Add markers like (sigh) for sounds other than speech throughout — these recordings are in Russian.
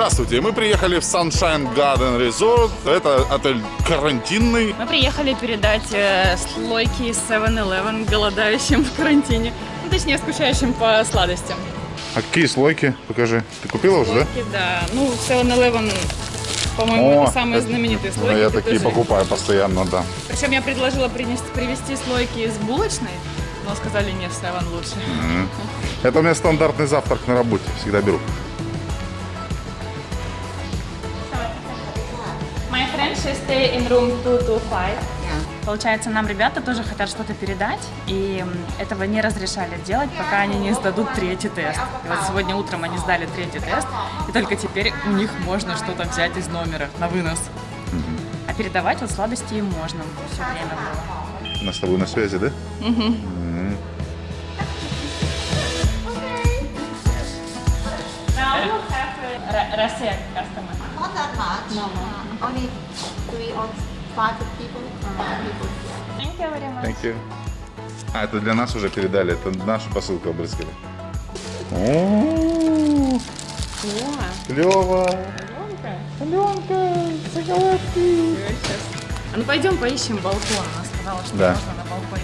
Здравствуйте, мы приехали в Sunshine Garden Resort. Это отель карантинный. Мы приехали передать э, слойки из 7-Eleven голодающим в карантине. Ну, точнее, скучающим по сладостям. А какие слойки? Покажи. Ты купила уже, да? Слойки, да. Ну, 7-Eleven, по-моему, это самые это- знаменитые Ну, слойки. я Ты такие тоже- покупаю постоянно, да. Причем я предложила принести, привезти слойки из булочной, но сказали, нет, 7 лучше. Это у меня стандартный завтрак на работе. Всегда беру. She stay in room 225. Получается, нам ребята тоже хотят что-то передать, и этого не разрешали делать, пока они не сдадут третий тест. И вот сегодня утром они сдали третий тест, и только теперь у них можно что-то взять из номера на вынос. А передавать вот сладости им можно все время было. Мы с тобой на связи, да? Now you have Russia customer. Not that much. No, no. Only three or five people. Uh, people. Thank you very much. Thank you. А, это для нас уже передали. Это нашу посылку обрызгали. Клево. Аленка, шоколадки. А ну пойдем поищем балкон. Она сказала, что Да. можно на балконе.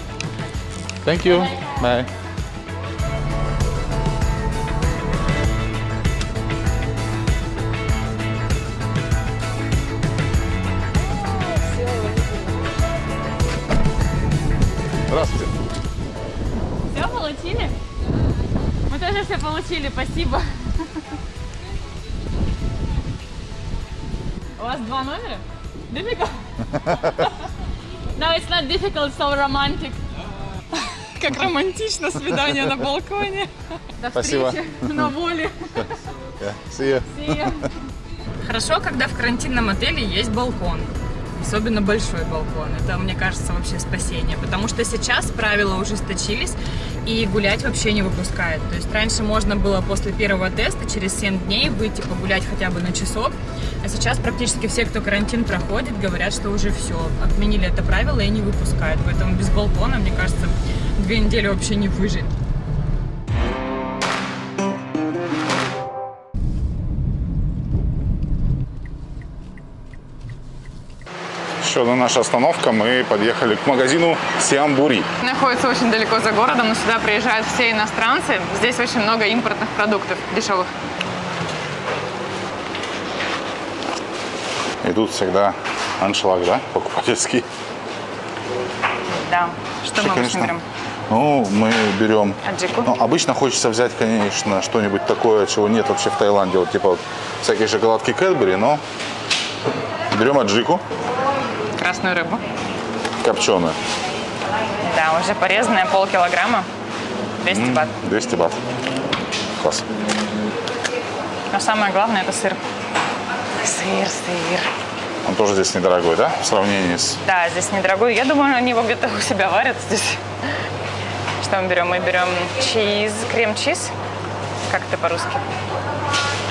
Thank you. Bye. Здравствуйте. Все получили? Мы тоже все получили, спасибо. У вас два номера? Difficult? (laughs) No, it's not difficult, so romantic. Как романтично свидание на балконе. До Спасибо. встречи на воле. Yeah. See you. (laughs) Хорошо, когда в карантинном отеле есть балкон. Особенно большой балкон. Это, мне кажется, вообще спасение. Потому что сейчас правила ужесточились и гулять вообще не выпускают. То есть раньше можно было после первого теста через 7 дней выйти погулять хотя бы на часок. А сейчас практически все, кто карантин проходит, говорят, что уже все. Отменили это правило и не выпускают. Поэтому без балкона, мне кажется, две недели вообще не выжить. Еще одна наша остановка. Мы подъехали к магазину Сиамбури. Находится очень далеко за городом, но сюда приезжают все иностранцы. Здесь очень много импортных продуктов дешевых. И тут всегда аншлаг, да, покупательский. Да. Что мы обычно берем? Ну, мы берем... Аджику? Ну, обычно хочется взять, конечно, что-нибудь такое, чего нет вообще в Таиланде. Вот типа вот всякие шоколадки Кэтбери, но берем аджику Красную рыбу. копченую. Да, уже порезанная, полкилограмма. 200 бат. 200 бат. Класс. Но самое главное это сыр. Сыр, сыр. Он тоже здесь недорогой, да? В сравнении с... Да, здесь недорогой. Я думаю, они его где-то у себя варят здесь. Что мы берем? Мы берем чиз, крем-чиз. Как это по-русски?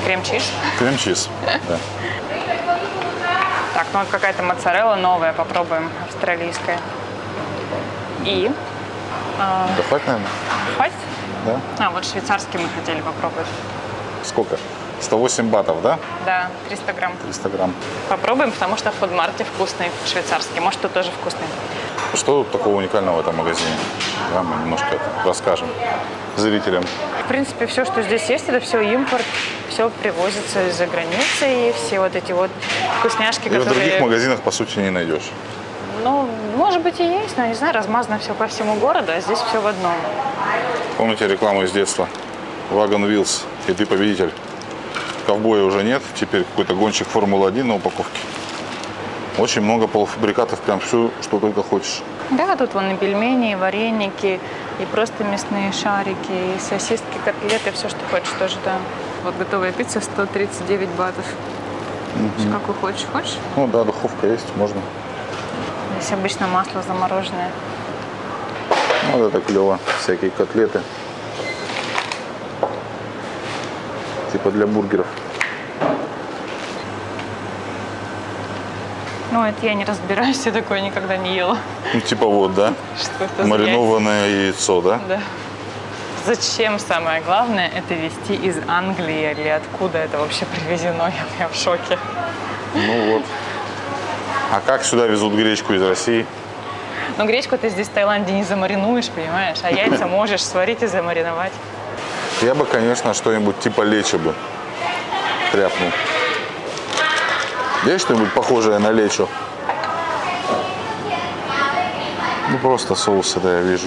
Крем-чиз. Крем-чиз. Да. Так, ну вот какая-то моцарелла новая, попробуем, австралийская. И Да хватит, наверное? хватит? Да. А, вот швейцарский мы хотели попробовать. Сколько? 108 батов, да? Да, 300 грамм. 300 грамм. Попробуем, потому что в фудмарте вкусный швейцарский. Может, тут тоже вкусный. Что такого уникального в этом магазине? Да, мы немножко расскажем зрителям. В принципе, все, что здесь есть, это все импорт. Все привозится из-за границы. И все вот эти вот вкусняшки, И в других которые... магазинах, по сути, не найдешь. Ну, может быть и есть, но, не знаю, размазано все по всему городу, а здесь все в одном. Помните рекламу из детства? Вагон Wheels, и ты победитель. Ковбоя уже нет, теперь какой-то гонщик Формулы-1 на упаковке. Очень много полуфабрикатов, прям все, что только хочешь. Да, тут вон и пельмени, и вареники, и просто мясные шарики, и сосиски, котлеты, все, что хочешь тоже, да. Вот готовая пицца 139 батов. Какую хочешь, хочешь? Ну да, духовка есть, можно. Здесь обычно масло замороженное. Ну, вот это клево. Всякие котлеты. Типа для бургеров. Ну, это я не разбираюсь, я такое никогда не ела. Ну, типа вот, да? Что это за Маринованное яйцо, да? Да. Зачем самое главное это везти из Англии или откуда это вообще привезено? Я, я в шоке. Ну вот. А как сюда везут гречку из России? Но гречку ты здесь в Таиланде не замаринуешь, понимаешь? А яйца (laughs) можешь сварить и замариновать. Я бы, конечно, что-нибудь типа лечо бы тряпнул. Есть что-нибудь похожее на лечо? Ну, просто соусы, да, я вижу.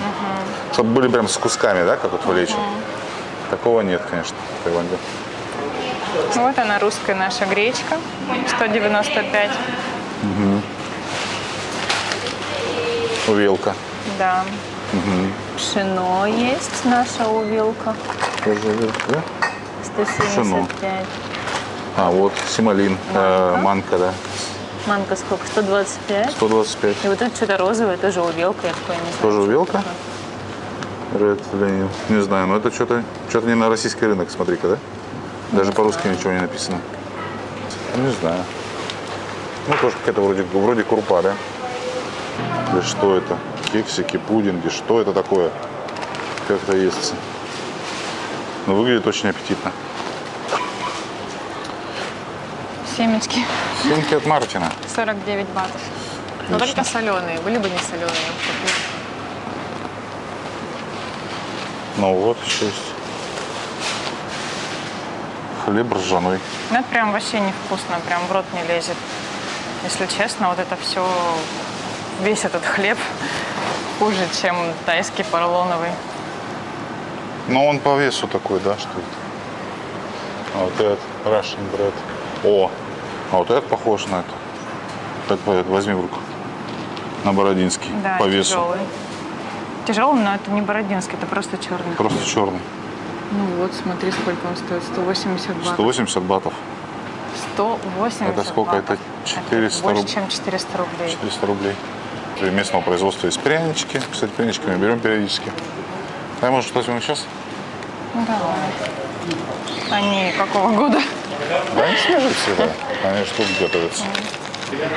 Чтобы были прям с кусками, да, как вот в лечо? Такого нет, конечно, в Таиланде. Вот она, русская наша гречка, 195. Увелка. Да. Пшено есть наша увилка, Тоже увелка, да? 175. А, вот, симолин, э, манка, да, Манка сколько? 125. 125. И вот тут что-то розовое, тоже увелка, я такое не знаю. Тоже увелка? Red Lenil. Не знаю, но это что-то что не на российский рынок, смотри-ка, да? Даже по-русски ничего не написано. Не знаю. Ну, тоже какая-то вроде, вроде крупа, да? Да что это? Кексики, пудинги, что это такое? Как это естся? Но выглядит очень аппетитно. Семечки. Семки от Мартина. 49 батов. Но Отлично. только соленые. Были бы не соленые. Ну вот еще есть. Хлеб ржаной. Ну, это прям вообще невкусно, прям в рот не лезет. Если честно, вот это все, весь этот хлеб хуже, чем тайский поролоновый. Но он по весу такой, да, что это? А вот этот Russian bread. О, а вот этот похож на это. Так возьми в руку. На бородинский. Да, по весу. тяжелый. Тяжелый, но это не бородинский, это просто черный. Просто черный. Ну вот, смотри, сколько он стоит. 180 батов. 180 батов. 180 Это сколько? батов. Это 400 больше, руб- чем 400 рублей. 400 рублей. Местного производства есть прянички. Кстати, прянички мы берем периодически. А может, что возьмем сейчас? Ну, давай. Они какого года? Да, они свежие всегда. Они что тут готовятся.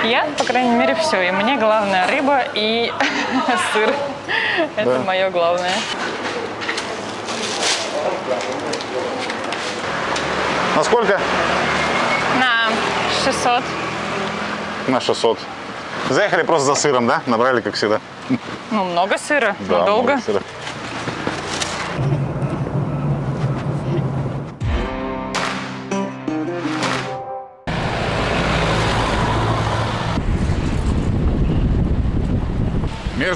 Я, по крайней мере, все. И мне главное рыба и (laughs) сыр. Это Да. мое главное. На сколько? На 600. На 600. Заехали просто за сыром, да? Набрали, как всегда. Ну, много сыра. Да, но долго. много сыра.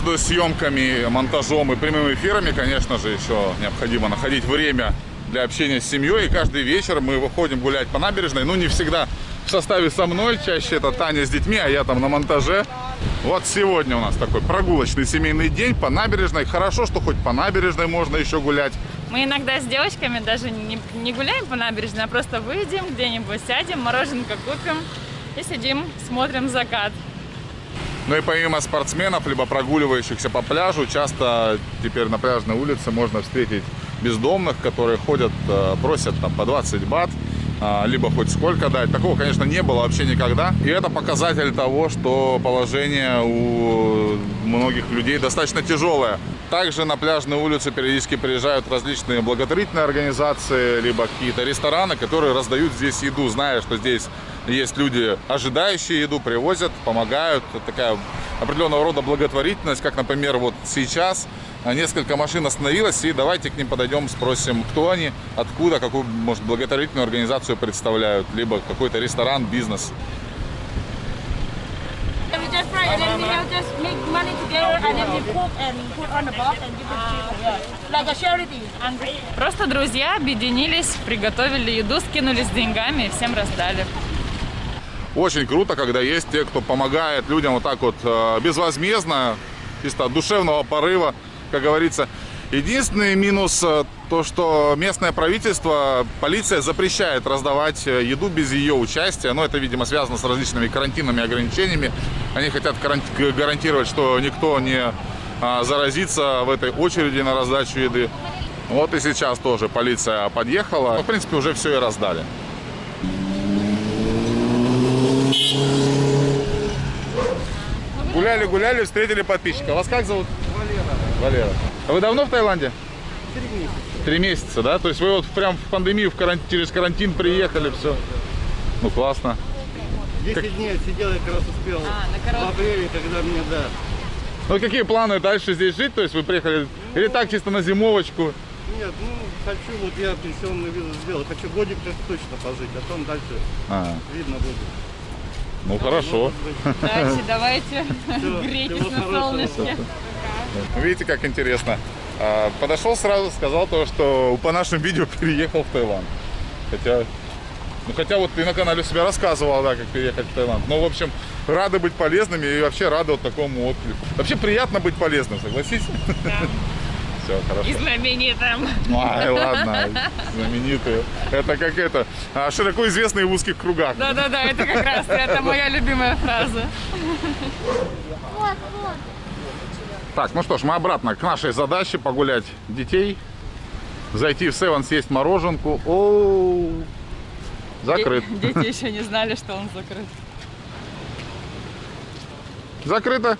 Между съемками, монтажом и прямыми эфирами, конечно же, еще необходимо находить время для общения с семьей. И каждый вечер мы выходим гулять по набережной. Ну, не всегда в составе со мной, чаще это Таня с детьми, а я там на монтаже. Вот сегодня у нас такой прогулочный семейный день по набережной. Хорошо, что хоть по набережной можно еще гулять. Мы иногда с девочками даже не, не гуляем по набережной, а просто выйдем где-нибудь, сядем, мороженка купим и сидим, смотрим закат. Ну и помимо спортсменов, либо прогуливающихся по пляжу, часто теперь на пляжной улице можно встретить бездомных, которые ходят, э, просят там по 20 бат, а, либо хоть сколько дать. Такого, конечно, не было вообще никогда. И это показатель того, что положение у многих людей достаточно тяжелое. Также на пляжную улицу периодически приезжают различные благотворительные организации, либо какие-то рестораны, которые раздают здесь еду, зная, что здесь есть люди, ожидающие еду, привозят, помогают. Это такая определенного рода благотворительность, как, например, вот сейчас а, несколько машин остановилось, и давайте к ним подойдем, спросим, кто они, откуда, какую, может, благотворительную организацию представляют, либо какой-то ресторан, бизнес. And we just fry and then we have just make money together and then we cook and put on the box and give it to people. Like a charity. And Просто друзья объединились, приготовили еду, скинулись деньгами и всем раздали. Очень круто, когда есть те, кто помогает людям вот так вот э, безвозмездно, чисто от душевного порыва, как говорится. Единственный минус э, то, что местное правительство, полиция запрещает раздавать э, еду без ее участия. Но это, видимо, связано с различными карантинными ограничениями. Они хотят гарантировать, что никто не а, заразится в этой очереди на раздачу еды. Вот и сейчас тоже полиция подъехала. В принципе, уже все и раздали. Гуляли, гуляли, встретили подписчика. Вас как зовут? Валера. Валера. А вы давно в Таиланде? три месяца. Три месяца, да? То есть вы вот прям в пандемию, в карантин, через карантин приехали, все. Ну, классно. 10 дней отсидел, я как раз успел. А, на В короткий. апреле, когда мне, да. Ну, какие планы дальше здесь жить? То есть вы приехали или так чисто на зимовочку? Нет, ну, хочу, вот я пенсионную визу сделал. Хочу годик точно пожить, а там дальше А, видно будет. Ну, хорошо. Быть, Давайте, (laughs) грейтесь на солнышке. Видите, как интересно. А, Подошел сразу, сказал то, что по нашим видео (laughs) переехал в Таиланд. Хотя, ну хотя вот ты на канале у себя рассказывал, да, как переехать в Таиланд. Ну, в общем, рады быть полезными и вообще рады вот такому отклику. Вообще приятно быть полезным, согласись? Все, хорошо. И знаменитым. Ай, ладно, знаменитые. Это как это, а, широко известные в узких кругах. Да-да-да, это как раз, это моя любимая фраза. Так, ну что ж, мы обратно к нашей задаче погулять детей. Зайти в Севен, съесть мороженку. О, закрыт. Де- Дети еще не знали, что он закрыт. Закрыто.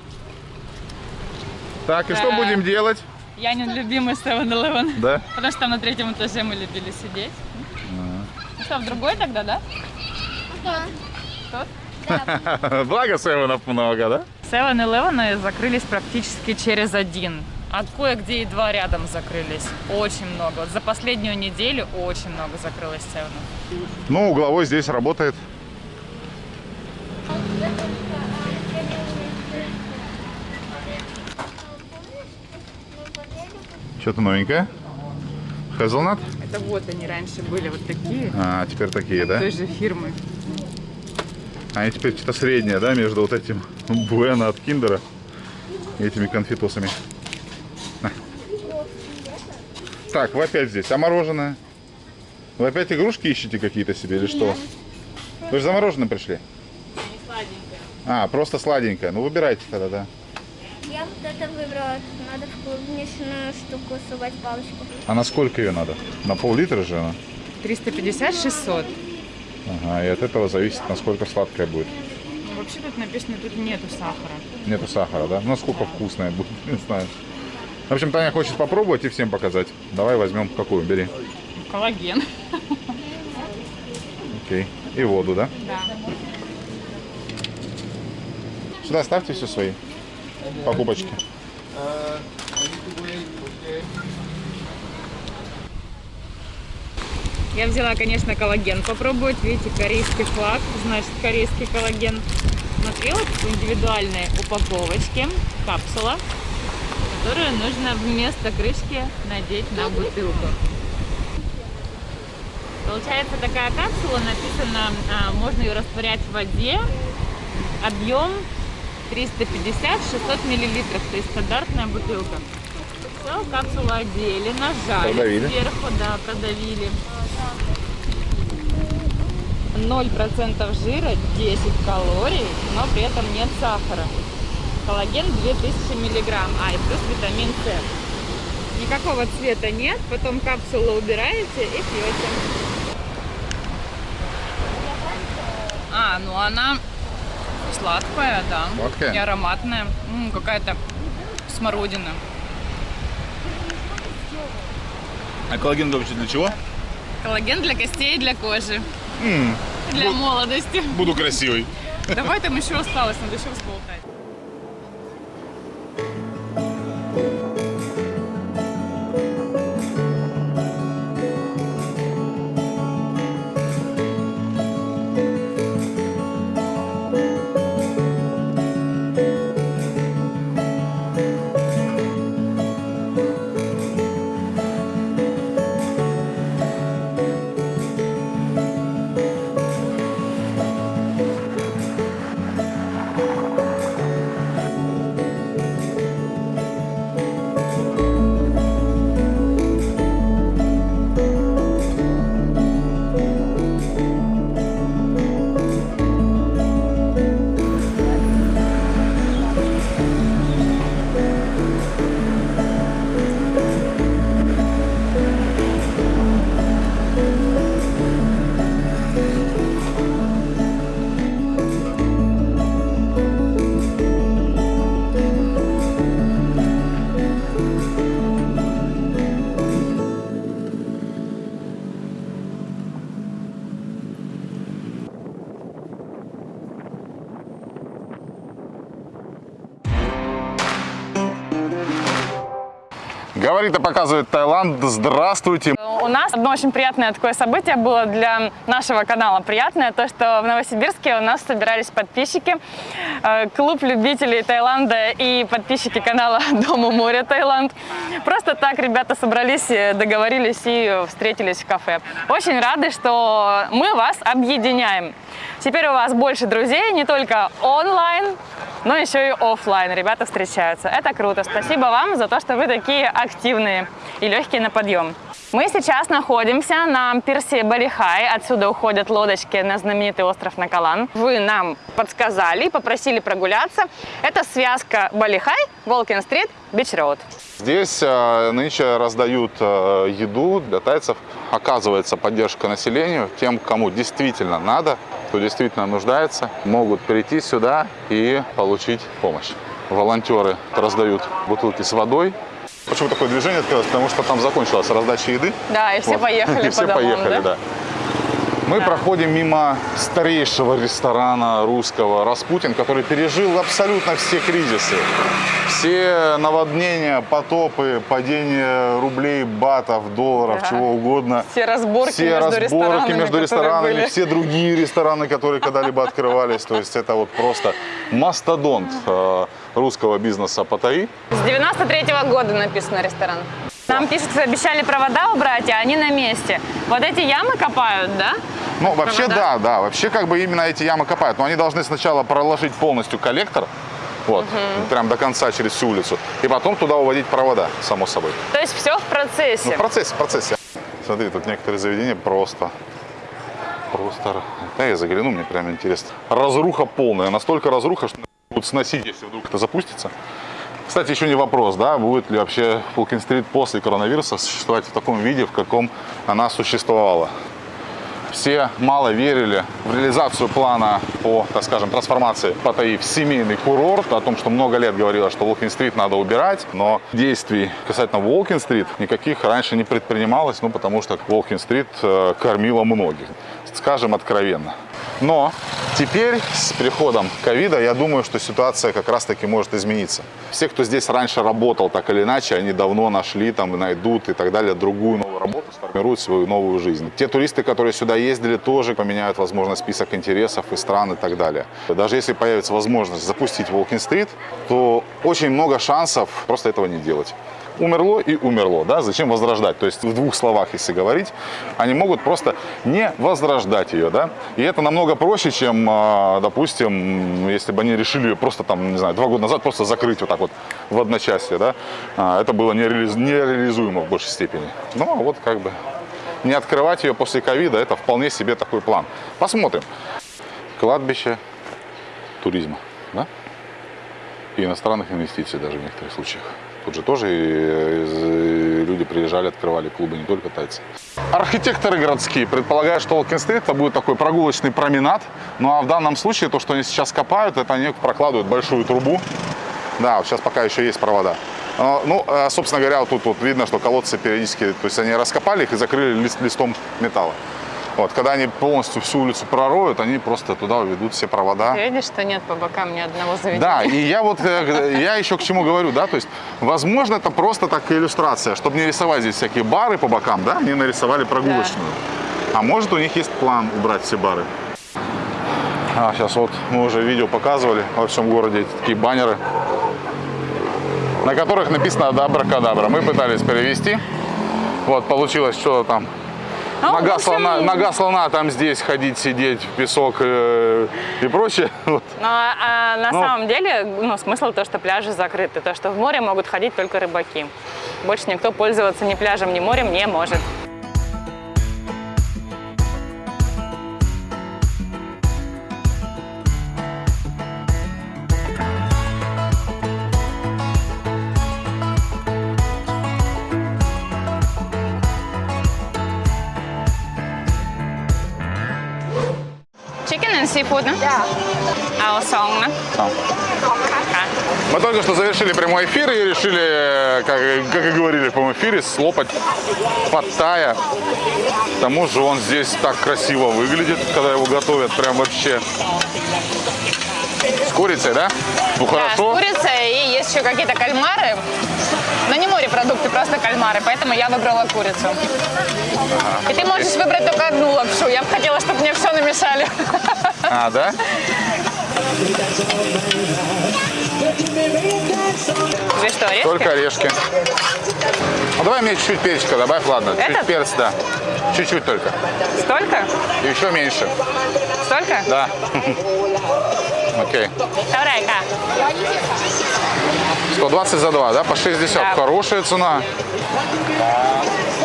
Так, и что Да. будем делать? Янин любимый 7-Eleven. Да? Потому что там на третьем этаже мы любили сидеть. Ну что, в другой тогда, да? Тот? (laughs) Благо Севенов много, да? 7-Eleven закрылись практически через один. А кое-где и два рядом закрылись. Очень много. Вот за последнюю неделю очень много закрылось 7 Ну, угловой здесь работает. Что-то новенькое? Hazelnut? Это вот они раньше были вот такие. А, теперь такие, да? Той же фирмы. Они теперь что-то среднее, да, между вот этим Буэна от Киндера и этими конфетусами. На. Так, вы опять здесь. А мороженое? Вы опять игрушки ищете какие-то себе или что? Вы же за мороженым пришли? А, просто сладенькое. Ну, выбирайте тогда, да. Я вот это выбрала. Надо в клубничную штуку сувать палочку. А на сколько ее надо? На пол-литра же она? 350-600. Ага, и от этого зависит, насколько сладкая будет. Ну, вообще тут написано, тут нету сахара. Нету сахара, да? Ну, Насколько вкусная будет, (laughs) не знаю. В общем, Таня хочет попробовать и всем показать. Давай возьмем какую, бери. Коллаген. Окей. И воду, да? Да. Сюда ставьте все свои покупочки. Я взяла, конечно, коллаген попробовать. Видите, корейский флаг, значит, корейский коллаген. Смотри, вот в индивидуальной упаковочке капсула, которую нужно вместо крышки надеть на бутылку. Получается такая капсула, написано, а, можно ее растворять в воде, объем 350-600 миллилитров, то есть стандартная бутылка. Все, капсулу одели, нажали Продавили. сверху, да, продавили. 0% жира, 10 калорий, но при этом нет сахара. Коллаген 2000 миллиграмм, а и плюс витамин С. Никакого цвета нет, потом капсулу убираете и пьете. А, ну она сладкая, да. Сладкая? И ароматная. М, Какая-то смородина. А коллаген вообще для чего? Коллаген для костей и для кожи. Для молодости. Буду красивый. Давай там еще осталось, надо еще разболтать. И показывает Таиланд. Здравствуйте. У нас одно очень приятное такое событие было для нашего канала. Приятное то, что в Новосибирске у нас собирались подписчики, клуб любителей Таиланда и подписчики канала (laughs) Дом у моря Таиланд. Просто так ребята собрались, э, договорились и встретились в кафе. Очень рады, что мы вас объединяем. Теперь у вас больше друзей, не только онлайн, но еще и оффлайн. Ребята встречаются. Это круто. Спасибо вам за то, что вы такие активные и легкие на подъем. Мы сейчас находимся на пирсе Bali Hai. Отсюда уходят лодочки на знаменитый остров на Ко Лан. Вы нам подсказали, попросили прогуляться. Это связка Bali Hai, Walking Street, Beach Road. Здесь э, нынче раздают э, еду для тайцев. Оказывается поддержка населению. Тем, кому действительно надо, кто действительно нуждается, могут прийти сюда и получить помощь. Волонтеры раздают бутылки с водой. Почему такое движение открылось? Потому что там закончилась раздача еды. Да, и все Вот. поехали (laughs) И все домам, поехали, да? да. Мы проходим мимо старейшего ресторана русского «Распутин», который пережил абсолютно все кризисы. Все наводнения, потопы, падение рублей, батов, долларов, Да. чего угодно. Все разборки все между разборки ресторанами, между ресторанами, были. все другие рестораны, которые когда-либо открывались. То есть это вот просто мастодонт э, русского бизнеса Паттайи. С 93 года написано ресторан. Нам пишут, что обещали провода убрать, а они на месте. Вот эти ямы копают, да? Ну, вообще, Провода? да, да. Вообще, как бы именно эти ямы копают. Но они должны сначала проложить полностью коллектор, вот, прям до конца через всю улицу, и потом туда уводить провода, само собой. То есть все в процессе. Ну, в процессе, в процессе. Смотри, тут некоторые заведения просто, просто... Да, я загляну, мне прям интересно. Разруха полная, настолько разруха, что будут сносить, если вдруг это запустится. Кстати, еще не вопрос, да, будет ли вообще Фулкин-стрит после коронавируса существовать в таком виде, в каком она существовала. Все мало верили в реализацию плана по, так скажем, трансформации Паттайи в семейный курорт, о том, что много лет говорилось, что Волкин-стрит надо убирать, но действий касательно Волкин-стрит никаких раньше не предпринималось, ну, потому что Волкин-стрит э, кормила многих, скажем откровенно. Но теперь с приходом ковида, я думаю, что ситуация как раз-таки может измениться. Все, кто здесь раньше работал так или иначе, они давно нашли, там, найдут и так далее другую новую работу, сформируют свою новую жизнь. Те туристы, которые сюда ездили, тоже поменяют, возможно, список интересов и стран и так далее. Даже если появится возможность запустить Волкин-стрит, то очень много шансов просто этого не делать умерло и умерло, да, зачем возрождать? То есть в двух словах, если говорить, они могут просто не возрождать ее, да, и это намного проще, чем, а, допустим, если бы они решили ее просто там, не знаю, два года назад просто закрыть вот так вот в одночасье, да, А, это было нереализ- нереализуемо в большей степени. Но вот как бы не открывать ее после ковида, это вполне себе такой план. Посмотрим. Кладбище туризма, да? и иностранных инвестиций даже в некоторых случаях. Тут же тоже и, из- люди приезжали, открывали клубы, не только тайцы. Архитекторы городские предполагают, что Волкин-стрит это будет такой прогулочный променад. Ну а в данном случае то, что они сейчас копают, это они прокладывают большую трубу. Да, сейчас пока еще есть провода. А, Ну, а, собственно говоря, вот тут вот видно, что колодцы периодически, то есть они раскопали их и закрыли лист- листом металла. Вот, когда они полностью всю улицу пророют, они просто туда уведут все провода. Ты видишь, что нет по бокам ни одного заведения? Да, и я вот, э, я еще к чему говорю, да, то есть, возможно, это просто так иллюстрация, чтобы не рисовать здесь всякие бары по бокам, да, они нарисовали прогулочную. А может, у них есть план убрать все бары. А, сейчас вот мы уже видео показывали во всем городе эти такие баннеры, на которых написано «Абракадабра». Мы пытались перевести, вот, получилось что-то там Ну, в Нога, слона, нога слона там здесь ходить, сидеть, в песок э, и прочее. (laughs) Вот. Но а, на Ну. самом деле, ну, смысл то, что пляжи закрыты, то, что в море могут ходить только рыбаки. Больше никто пользоваться ни пляжем, ни морем не может. Seafood, no? Да. А song, no? Там. Мы только что завершили прямой эфир и решили, как, как и говорили в прямом эфире, слопать паттая. К тому же он здесь так красиво выглядит, когда его готовят. Прям вообще. С курицей, да? Ну Да, с хорошо. курицей и есть есть еще какие-то кальмары, но не морепродукты, просто кальмары, поэтому я выбрала курицу. И ты можешь выбрать только одну лапшу. Я бы хотела, чтобы мне все намешали. (laughs) А, да? Здесь что, орешки? Только орешки. Ну, давай мне чуть-чуть перчика добавь, ладно. Чуть Этот? перец, да. Чуть-чуть только. Столько? И еще меньше. Столько? Да. (laughs) Окей. Таврайка. 120 за 2, да? По 60. Да. Хорошая цена.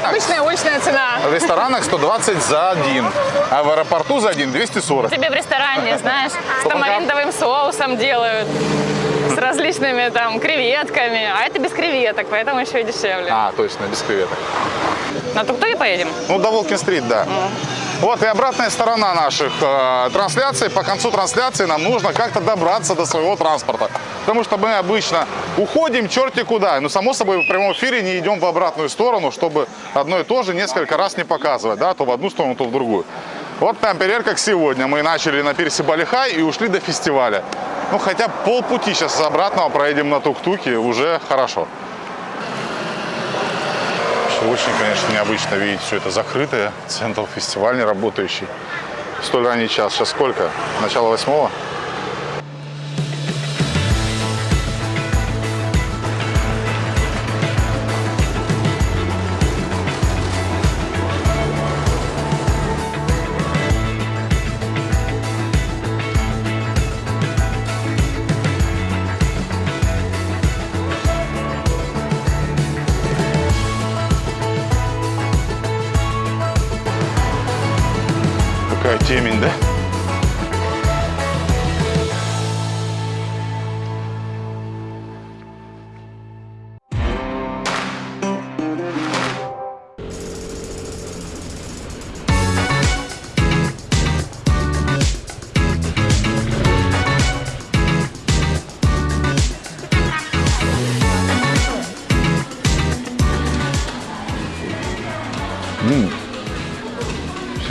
Обычная уличная цена. В ресторанах 120 за один, а в аэропорту за один 240. Тебе в ресторане, знаешь, с тамаринтовым соусом делают, с различными там креветками, а это без креветок, поэтому еще и дешевле. А, точно, без креветок. На тук-туке поедем? Ну, до Волкин-стрит, да. Вот и обратная сторона наших э, трансляций. По концу трансляции нам нужно как-то добраться до своего транспорта. Потому что мы обычно уходим черти куда. Но, само собой, в прямом эфире не идем в обратную сторону, чтобы одно и то же несколько раз не показывать. Да? То в одну сторону, то в другую. Вот, например, как сегодня. Мы начали на пирсе Балихай и ушли до фестиваля. Ну, хотя полпути сейчас обратного проедем на тук-туке, уже хорошо. Очень, конечно, необычно видеть все это закрытое, центр фестивальный работающий. Столь ранний час. Сейчас сколько? Начало восьмого?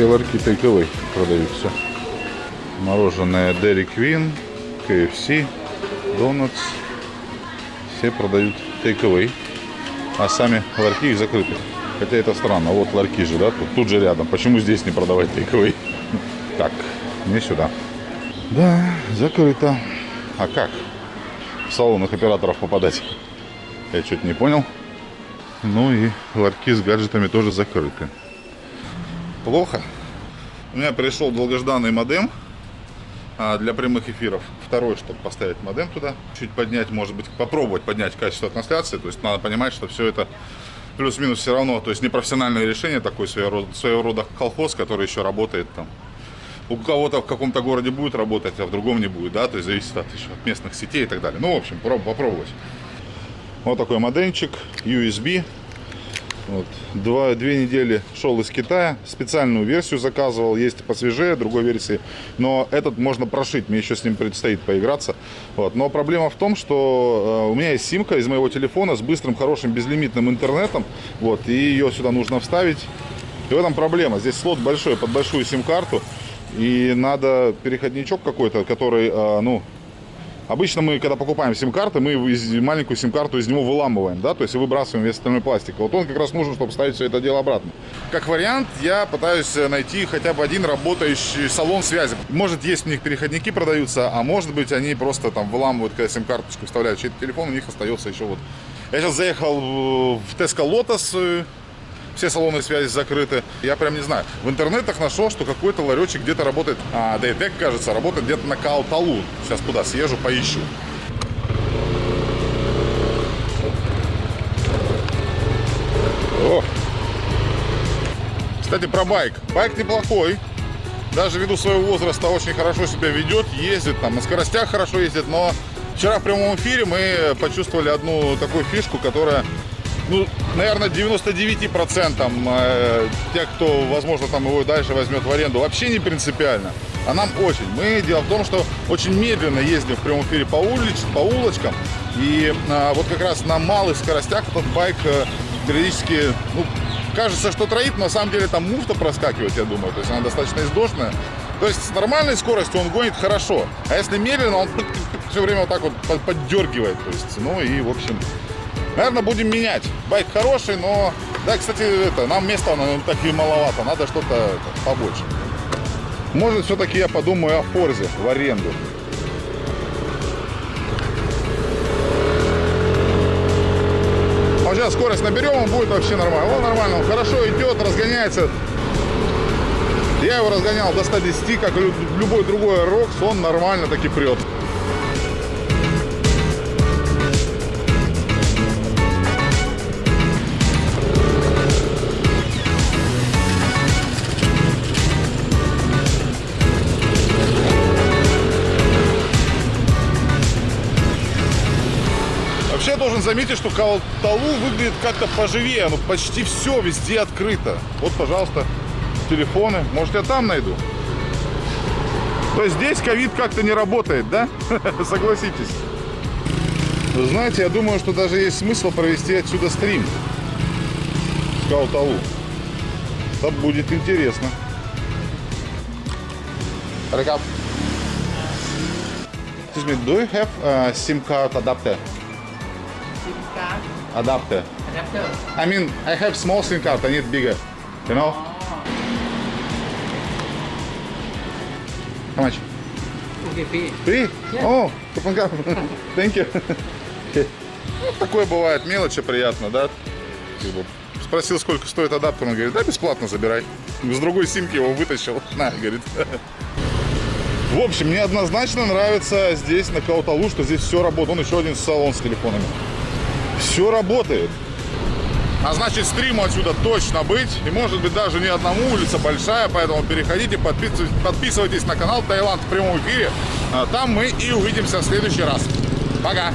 Все ларьки тейковой продаются. Мороженое Dairy Queen, KFC, Donuts. Все продают тейковой. А сами ларьки их закрыты. Хотя это странно. Вот ларьки же, да? Тут, тут же рядом. Почему здесь не продавать тейковой? (laughs) Так, не сюда. Да, закрыто. А как? В салонах операторов попадать? Я что-то не понял. Ну и ларьки с гаджетами тоже закрыты плохо. У меня пришел долгожданный модем а, для прямых эфиров. Второй, чтобы поставить модем туда. Чуть поднять, может быть, попробовать поднять качество трансляции. То есть надо понимать, что все это плюс-минус все равно. То есть непрофессиональное решение, такой своего рода, своего рода колхоз, который еще работает там. У кого-то в каком-то городе будет работать, а в другом не будет, да, то есть зависит от, еще от местных сетей и так далее. Ну, в общем, проб- попробовать. Вот такой модемчик, USB, вот. Два, две недели шел из Китая, специальную версию заказывал, есть посвежее, другой версии, но этот можно прошить, мне еще с ним предстоит поиграться. Вот. Но проблема в том, что э, у меня есть симка из моего телефона с быстрым, хорошим, безлимитным интернетом, вот, и ее сюда нужно вставить. И в этом проблема, здесь слот большой, под большую сим-карту, и надо переходничок какой-то, который, э, ну, Обычно мы, когда покупаем сим-карты, мы маленькую сим-карту из него выламываем, да, то есть выбрасываем весь остальной пластик. Вот он как раз нужен, чтобы ставить все это дело обратно. Как вариант, я пытаюсь э, найти хотя бы один работающий салон связи. Может, есть у них переходники продаются, а может быть, они просто там выламывают, когда сим-карточку вставляют чей-то телефон, у них остается еще вот. Я сейчас заехал в в Tesco Lotus, э, все салоны связи закрыты. Я прям не знаю. В интернетах нашел, что какой-то ларечек где-то работает, а, Дейтек, кажется, работает где-то на Кауталу. Сейчас туда съезжу, поищу. О! Кстати, про байк. Байк неплохой. Даже ввиду своего возраста очень хорошо себя ведет, ездит там, на скоростях хорошо ездит, но вчера в прямом эфире мы почувствовали одну такую фишку, которая ну, наверное, 99% э, тех, кто, возможно, там его дальше возьмет в аренду, вообще не принципиально. А нам очень. Мы, дело в том, что очень медленно ездим в прямом эфире по, улиц, по улочкам. И а, вот как раз на малых скоростях этот байк э, периодически, ну, кажется, что троит, но на самом деле там муфта проскакивает, я думаю. То есть она достаточно издошная. То есть с нормальной скоростью он гонит хорошо, а если медленно, он (laughs) все время вот так вот под- поддергивает. То есть, ну и, в общем, наверное, будем менять. Байк хороший, но... Да, кстати, это, нам места ну, так и маловато, надо что-то побольше. Может, все-таки я подумаю о Форзе в аренду. А сейчас скорость наберем, он будет вообще нормально. Он нормально, он хорошо идет, разгоняется. Я его разгонял до 110, как любой другой Рокс, он нормально таки прет. Заметить, что Калталу выглядит как-то поживее. Ну, почти все везде открыто. Вот, пожалуйста, телефоны. Может, я там найду? То есть здесь ковид как-то не работает, да? (laughs) Согласитесь. Вы знаете, я думаю, что даже есть смысл провести отсюда стрим. С Калталу. Это будет интересно. Recap. Excuse me, do you have a SIM card adapter? Adapter. Adapter. I mean, I have small SIM card. I need bigger. You know? How much? Okay, free. Three? О, Капанга. Thank you. Такое бывает, мелочи приятно, да? Спросил, сколько стоит адаптер, он говорит, да, бесплатно забирай. С другой симки его вытащил. (laughs) На, говорит. В общем, мне однозначно нравится здесь, на Кауталу, что здесь все работает. Он еще один салон с телефонами. Все работает. А значит, стриму отсюда точно быть. И может быть даже не одному, улица большая, поэтому переходите, подписывайтесь, подписывайтесь на канал Таиланд в прямом эфире. А Там мы и увидимся в следующий раз. Пока!